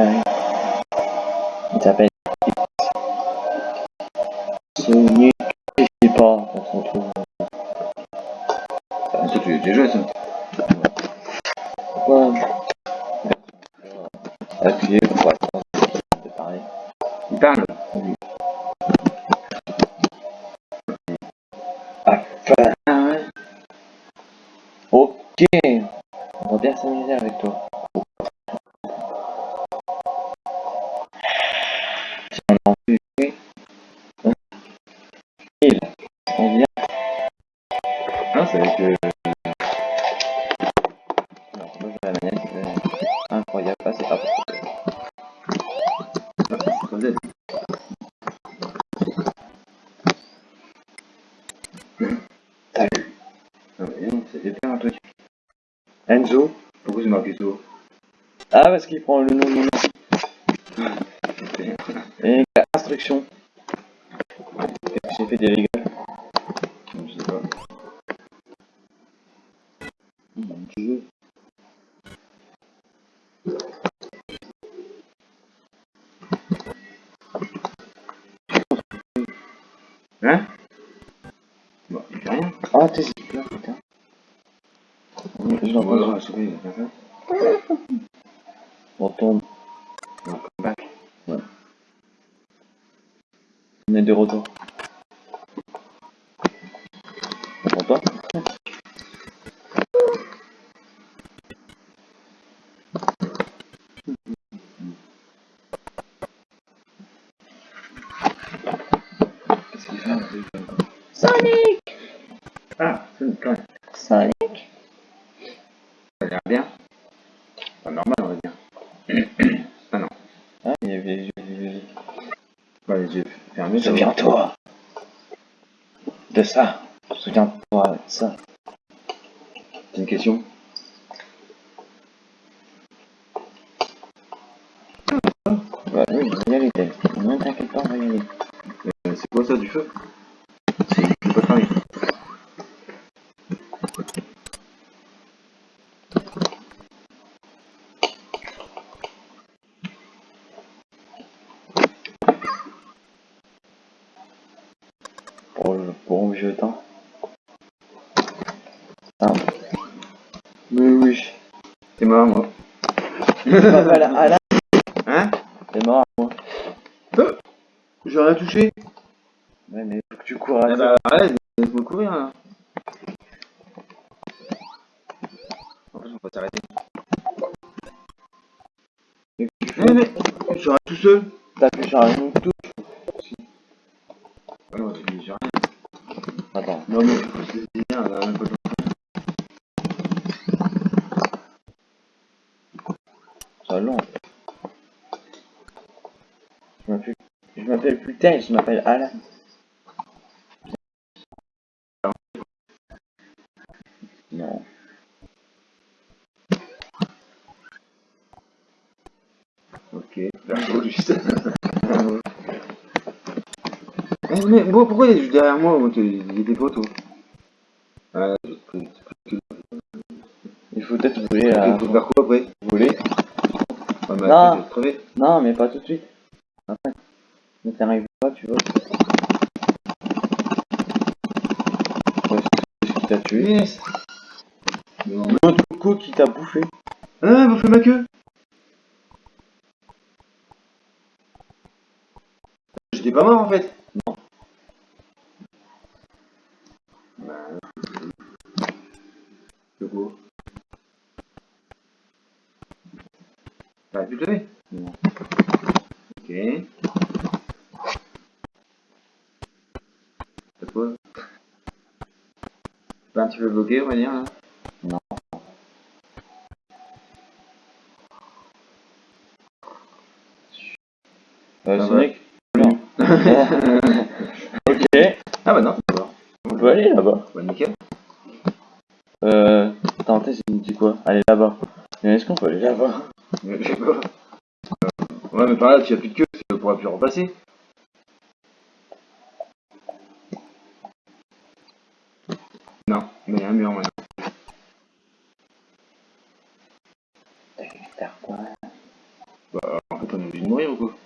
Il s'appelle je sais pas, on. Ah, ça, tu l'as déjà joué, ça. Ouais. Appuyez pour attendre de parler. Il parle. Enfin, ouais. ok. On va bien s'amuser avec toi. Enzo. Pourquoi c'est marqué sous Ah, parce qu'il prend le nom de mon. Et instruction. J'ai fait des rigoles. Hein Bon, il fait rien. Ah, t'es là, putain. Je l'entends. la souris. On tombe. On va come back. On est de retour. On t'entend Sonic Ah, c'est une conne. Sonic Ça a l'air bien. Pas normal, on va dire. ah non. Ah, il y avait les yeux, les yeux. Bah, les yeux fermés. Souviens-toi de ça. Souviens-toi de ça. C'est une question. Bah oui, on va y aller, Ted. Ne t'inquiète pas, on va y aller. Euh, c'est quoi ça du feu? C'est c'est pas pareil. Pour le bon vieux temps. Ah. Mais oui. C'est mort, moi. Je m'appelle Alain. Hein? T'es mort, moi. J'ai rien touché. Ouais, faut cours à Ah bah, arrête, laisse-moi courir là. En plus, on va s'arrêter. Mais tu Mais, mais, je serai tout seul. T'appuies sur un touche. Ah non, j'ai j'ai rien. Attends. Non, mais c'est bien, là, même pas de- C'est long. Je m'appelle, Ted, je m'appelle Alan. Non. Ok. Eh, mais bon, pourquoi il est juste derrière moi Il était poteau. Ah, j'ai pris- j'ai pris- Il faut peut-être voler à faut faire quoi après? Voler. Ah, bah, Non. mais pas tout de suite. Après. Ne t'arrive pas, tu vois. Ouais, c'est ce qui t'a tué. Yes Non, mais- L'autre qui t'a bouffé. Ah, faites ma queue J'étais pas mort en fait Non. Bah, T'arrives plus de lever Non. Ok. C'est quoi Pas un petit peu bloqué, on va dire là Non. Euh, Ah Sonic. ok. Ah bah non. On peut aller là-bas. Bah nickel. Euh. Attends, t'es dit quoi? Allez là-bas. Mais est-ce qu'on peut aller là-bas? Je sais pas. Euh, Ouais, mais par là, tu as plus de queue, tu pourras plus repasser. Non, mais il y a un mur maintenant. Faire quoi Bah, on est obligé de mourir ou quoi?